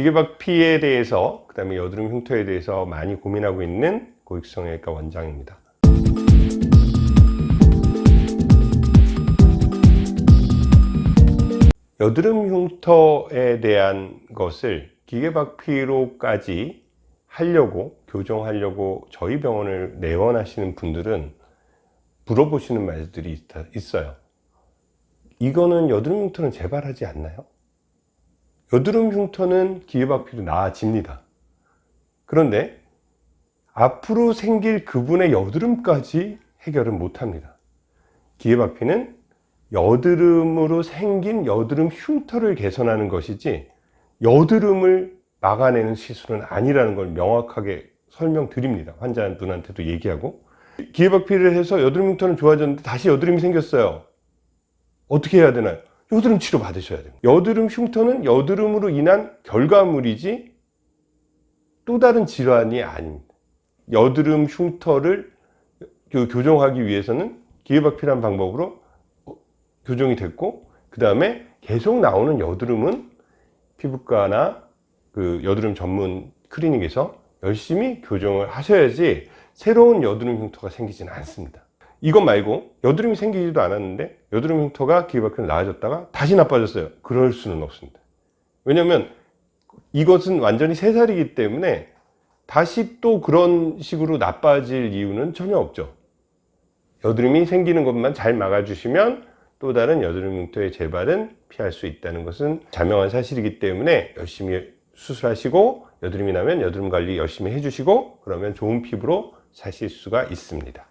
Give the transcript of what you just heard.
기계박 피에 대해서 그 다음에 여드름 흉터에 대해서 많이 고민하고 있는 고익성형외과 원장입니다 여드름 흉터에 대한 것을 기계박피로까지 하려고 교정하려고 저희 병원을 내원하시는 분들은 물어보시는 말들이 있어요 이거는 여드름 흉터는 재발하지 않나요? 여드름 흉터는 기계박피로 나아집니다. 그런데 앞으로 생길 그분의 여드름까지 해결은 못합니다. 기계박피는 여드름으로 생긴 여드름 흉터를 개선하는 것이지 여드름을 막아내는 시술은 아니라는 걸 명확하게 설명드립니다. 환자 분한테도 얘기하고. 기회박피를 해서 여드름 흉터는 좋아졌는데 다시 여드름이 생겼어요. 어떻게 해야 되나요? 여드름 치료 받으셔야 됩니다. 여드름 흉터는 여드름으로 인한 결과물이지 또 다른 질환이 아닙니다. 여드름 흉터를 교정하기 위해서는 기회박피란 방법으로 교정이 됐고 그 다음에 계속 나오는 여드름은 피부과나 그 여드름 전문 클리닉에서 열심히 교정을 하셔야지 새로운 여드름 흉터가 생기지는 않습니다 이것 말고 여드름이 생기지도 않았는데 여드름 흉터가 기회박히로 나아졌다가 다시 나빠졌어요. 그럴 수는 없습니다. 왜냐면 이것은 완전히 새살이기 때문에 다시 또 그런 식으로 나빠질 이유는 전혀 없죠. 여드름이 생기는 것만 잘 막아주시면 또 다른 여드름 흉터의 재발은 피할 수 있다는 것은 자명한 사실이기 때문에 열심히 수술하시고 여드름이 나면 여드름 관리 열심히 해주시고 그러면 좋은 피부로 사실 수가 있습니다